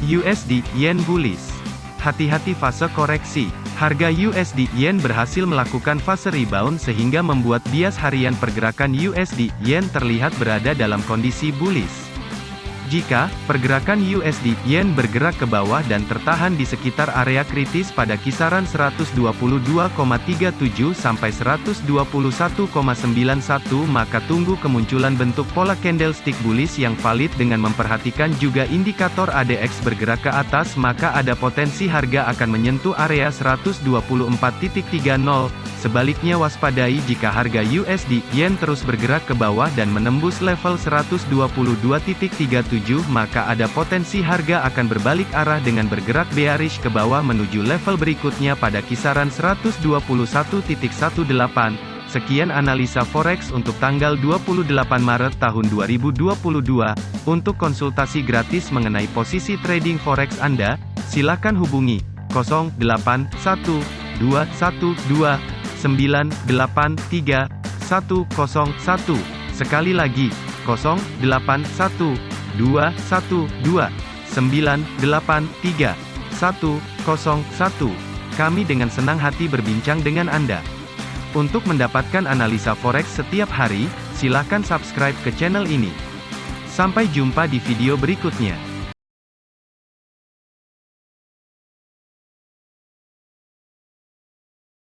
USD Yen bullish. Hati-hati fase koreksi. Harga USD Yen berhasil melakukan fase rebound sehingga membuat bias harian pergerakan USD Yen terlihat berada dalam kondisi bullish. Jika pergerakan USD Yen bergerak ke bawah dan tertahan di sekitar area kritis pada kisaran 122,37 sampai 121,91 maka tunggu kemunculan bentuk pola candlestick bullish yang valid dengan memperhatikan juga indikator ADX bergerak ke atas maka ada potensi harga akan menyentuh area 124.30 Sebaliknya waspadai jika harga USD Yen terus bergerak ke bawah dan menembus level 122.37 maka ada potensi harga akan berbalik arah dengan bergerak bearish ke bawah menuju level berikutnya pada kisaran 121.18. Sekian analisa forex untuk tanggal 28 Maret tahun 2022. Untuk konsultasi gratis mengenai posisi trading forex Anda, silakan hubungi 081212 983 101. Sekali lagi, 081 212 983 101. Kami dengan senang hati berbincang dengan Anda. Untuk mendapatkan analisa forex setiap hari, silakan subscribe ke channel ini. Sampai jumpa di video berikutnya.